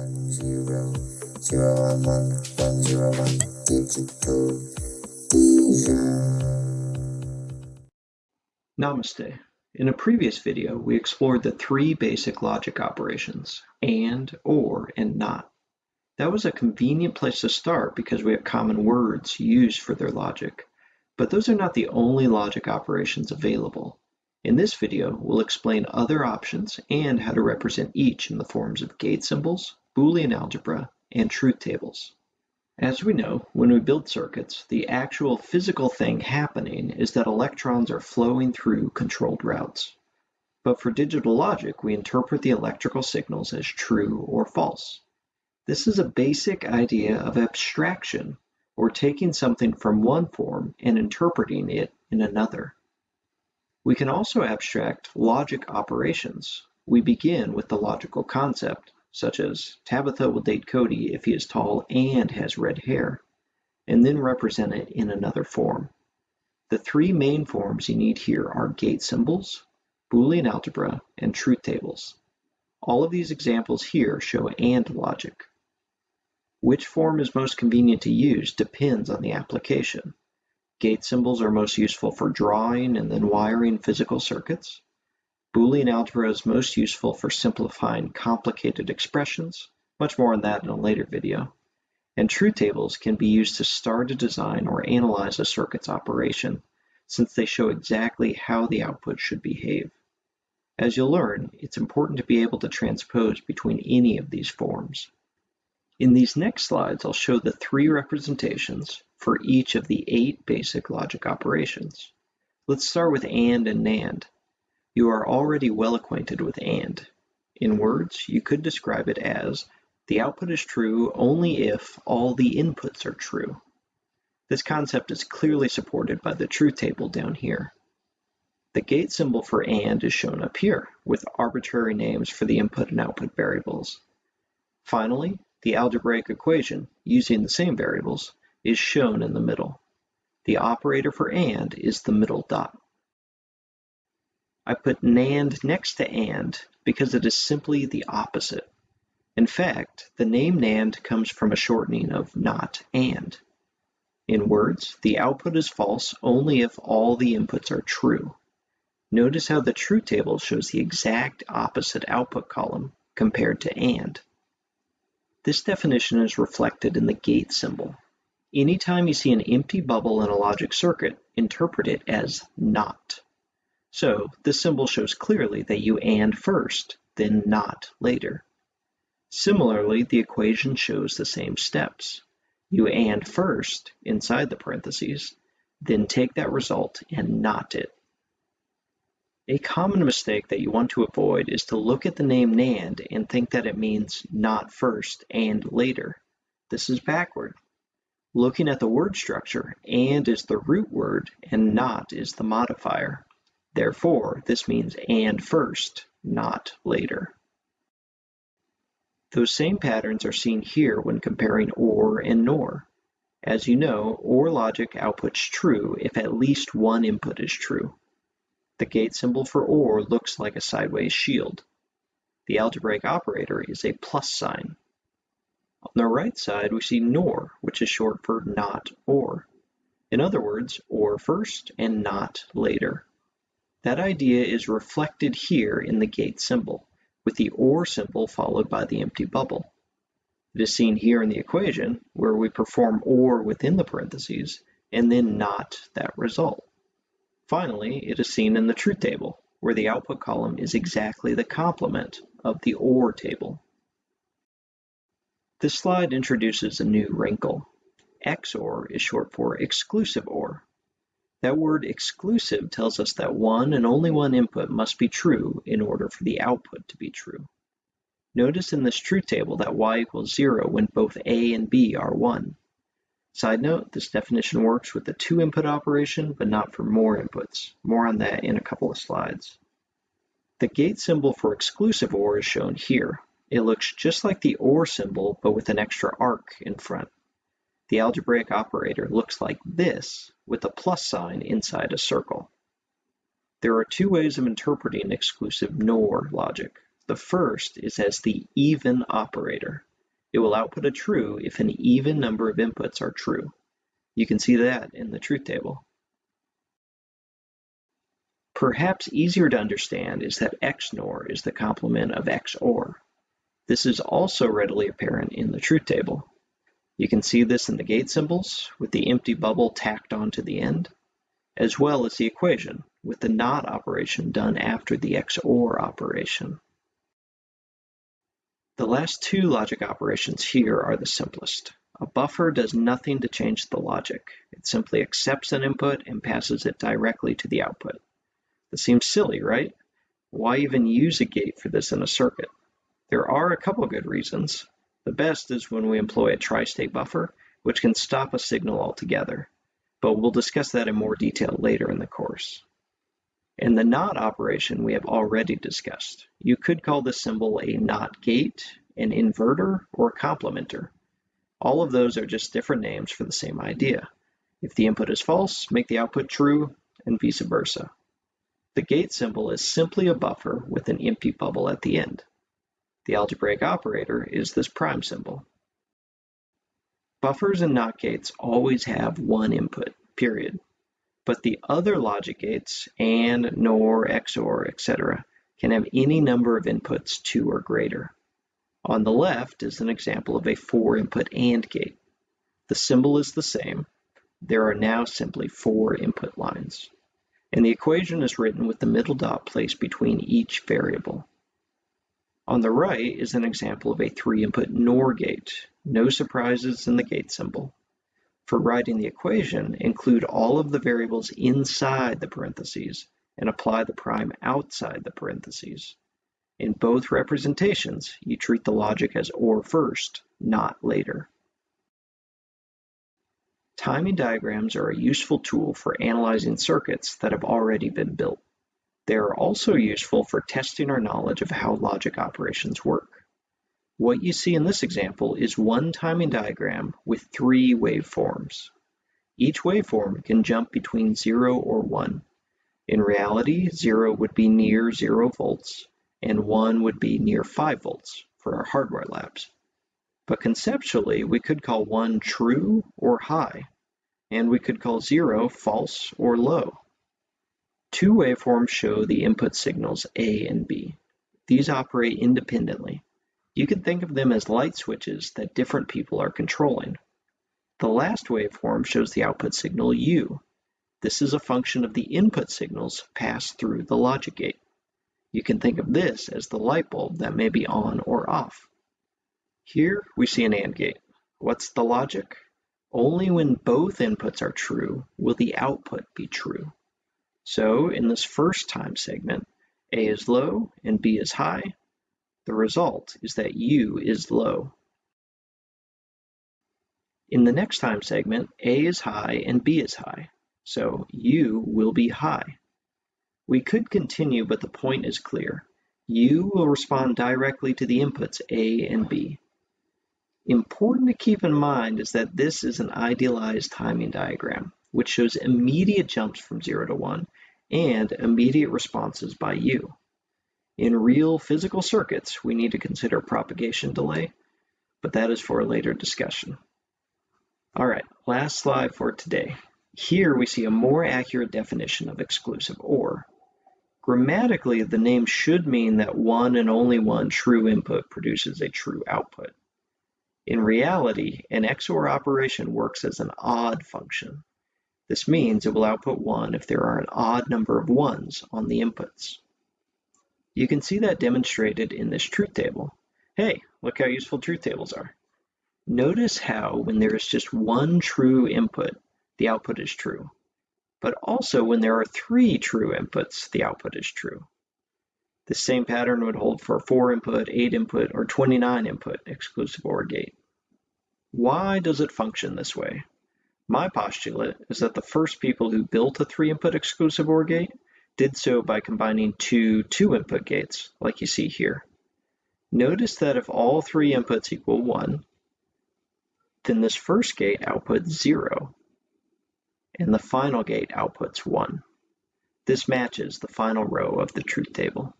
one zero zero one one one zero one digital Namaste. In a previous video, we explored the three basic logic operations, AND, OR, and NOT. That was a convenient place to start because we have common words used for their logic. But those are not the only logic operations available. In this video, we'll explain other options and how to represent each in the forms of gate symbols, Boolean algebra, and truth tables. As we know, when we build circuits, the actual physical thing happening is that electrons are flowing through controlled routes. But for digital logic, we interpret the electrical signals as true or false. This is a basic idea of abstraction, or taking something from one form and interpreting it in another. We can also abstract logic operations. We begin with the logical concept, such as Tabitha will date Cody if he is tall and has red hair, and then represent it in another form. The three main forms you need here are gate symbols, Boolean algebra, and truth tables. All of these examples here show AND logic. Which form is most convenient to use depends on the application. Gate symbols are most useful for drawing and then wiring physical circuits. Boolean algebra is most useful for simplifying complicated expressions, much more on that in a later video. And truth tables can be used to start a design or analyze a circuit's operation, since they show exactly how the output should behave. As you'll learn, it's important to be able to transpose between any of these forms. In these next slides, I'll show the three representations for each of the eight basic logic operations. Let's start with AND and NAND. You are already well acquainted with AND. In words, you could describe it as the output is true only if all the inputs are true. This concept is clearly supported by the truth table down here. The gate symbol for AND is shown up here, with arbitrary names for the input and output variables. Finally, the algebraic equation, using the same variables, is shown in the middle. The operator for AND is the middle dot. I put NAND next to AND because it is simply the opposite. In fact, the name NAND comes from a shortening of not AND. In words, the output is false only if all the inputs are true. Notice how the truth table shows the exact opposite output column compared to AND. This definition is reflected in the gate symbol. Anytime you see an empty bubble in a logic circuit, interpret it as not. So this symbol shows clearly that you AND first, then NOT later. Similarly, the equation shows the same steps. You AND first, inside the parentheses, then take that result and NOT it. A common mistake that you want to avoid is to look at the name NAND and think that it means not first and later. This is backward. Looking at the word structure, AND is the root word and NOT is the modifier. Therefore, this means and first, not later. Those same patterns are seen here when comparing OR and NOR. As you know, OR logic outputs true if at least one input is true. The gate symbol for OR looks like a sideways shield. The algebraic operator is a plus sign. On the right side, we see NOR, which is short for not OR. In other words, OR first and not later. That idea is reflected here in the gate symbol, with the OR symbol followed by the empty bubble. It is seen here in the equation, where we perform OR within the parentheses, and then not that result. Finally, it is seen in the truth table, where the output column is exactly the complement of the OR table. This slide introduces a new wrinkle. XOR is short for exclusive OR, that word exclusive tells us that one and only one input must be true in order for the output to be true. Notice in this truth table that y equals 0 when both a and b are 1. Side note, this definition works with the two input operation, but not for more inputs. More on that in a couple of slides. The gate symbol for exclusive OR is shown here. It looks just like the OR symbol, but with an extra arc in front. The algebraic operator looks like this with a plus sign inside a circle. There are two ways of interpreting exclusive NOR logic. The first is as the even operator. It will output a true if an even number of inputs are true. You can see that in the truth table. Perhaps easier to understand is that XNOR is the complement of XOR. This is also readily apparent in the truth table. You can see this in the gate symbols with the empty bubble tacked onto the end, as well as the equation with the NOT operation done after the XOR operation. The last two logic operations here are the simplest. A buffer does nothing to change the logic. It simply accepts an input and passes it directly to the output. This seems silly, right? Why even use a gate for this in a circuit? There are a couple good reasons. The best is when we employ a tri-state buffer, which can stop a signal altogether, but we'll discuss that in more detail later in the course. And the NOT operation we have already discussed. You could call this symbol a NOT gate, an inverter, or a complementer. All of those are just different names for the same idea. If the input is false, make the output true, and vice versa. The gate symbol is simply a buffer with an empty bubble at the end. The algebraic operator is this prime symbol. Buffers and NOT gates always have one input, period. But the other logic gates, AND, NOR, XOR, etc., can have any number of inputs, two or greater. On the left is an example of a four-input AND gate. The symbol is the same. There are now simply four input lines and the equation is written with the middle dot placed between each variable. On the right is an example of a three-input NOR gate. No surprises in the gate symbol. For writing the equation, include all of the variables inside the parentheses and apply the prime outside the parentheses. In both representations, you treat the logic as OR first, not later. Timing diagrams are a useful tool for analyzing circuits that have already been built. They are also useful for testing our knowledge of how logic operations work. What you see in this example is one timing diagram with three waveforms. Each waveform can jump between 0 or 1. In reality, 0 would be near 0 volts, and 1 would be near 5 volts for our hardware labs. But conceptually, we could call one true or high, and we could call zero false or low. Two waveforms show the input signals A and B. These operate independently. You can think of them as light switches that different people are controlling. The last waveform shows the output signal U. This is a function of the input signals passed through the logic gate. You can think of this as the light bulb that may be on or off. Here we see an AND gate. What's the logic? Only when both inputs are true will the output be true. So in this first time segment, A is low and B is high. The result is that U is low. In the next time segment, A is high and B is high, so U will be high. We could continue, but the point is clear. U will respond directly to the inputs A and B. Important to keep in mind is that this is an idealized timing diagram, which shows immediate jumps from 0 to 1 and immediate responses by you. In real physical circuits, we need to consider propagation delay, but that is for a later discussion. All right, last slide for today. Here we see a more accurate definition of exclusive OR. Grammatically, the name should mean that one and only one true input produces a true output. In reality, an XOR operation works as an odd function. This means it will output 1 if there are an odd number of 1s on the inputs. You can see that demonstrated in this truth table. Hey, look how useful truth tables are. Notice how when there is just one true input, the output is true. But also when there are three true inputs, the output is true. The same pattern would hold for 4 input, 8 input, or 29 input exclusive OR gate. Why does it function this way? My postulate is that the first people who built a three-input exclusive OR gate did so by combining two two-input gates, like you see here. Notice that if all three inputs equal 1, then this first gate outputs 0, and the final gate outputs 1. This matches the final row of the truth table.